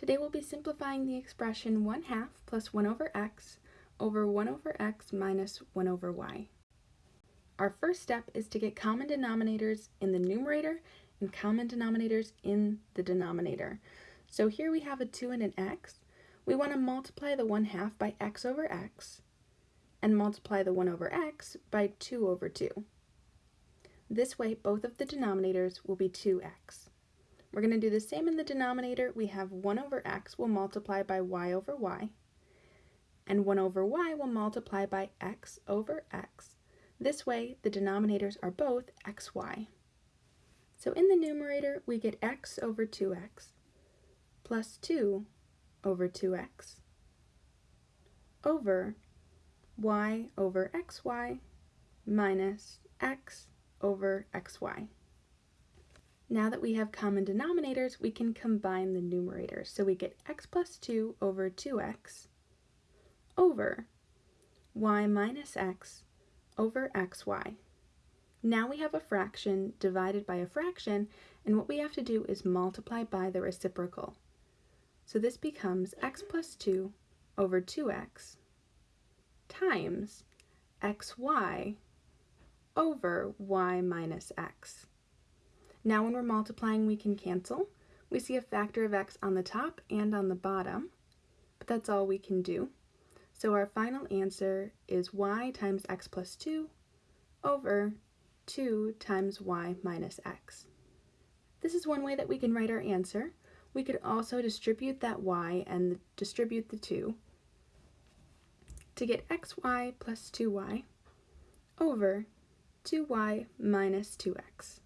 Today we'll be simplifying the expression 1 half plus 1 over x over 1 over x minus 1 over y. Our first step is to get common denominators in the numerator and common denominators in the denominator. So here we have a 2 and an x. We want to multiply the 1 half by x over x and multiply the 1 over x by 2 over 2. This way both of the denominators will be 2x. We're going to do the same in the denominator. We have 1 over x will multiply by y over y, and 1 over y will multiply by x over x. This way, the denominators are both xy. So in the numerator, we get x over 2x plus 2 over 2x over y over xy minus x over xy. Now that we have common denominators, we can combine the numerators. So we get x plus 2 over 2x over y minus x over xy. Now we have a fraction divided by a fraction, and what we have to do is multiply by the reciprocal. So this becomes x plus 2 over 2x times xy over y minus x. Now when we're multiplying, we can cancel. We see a factor of x on the top and on the bottom, but that's all we can do. So our final answer is y times x plus 2 over 2 times y minus x. This is one way that we can write our answer. We could also distribute that y and distribute the 2 to get xy plus 2y over 2y minus 2x.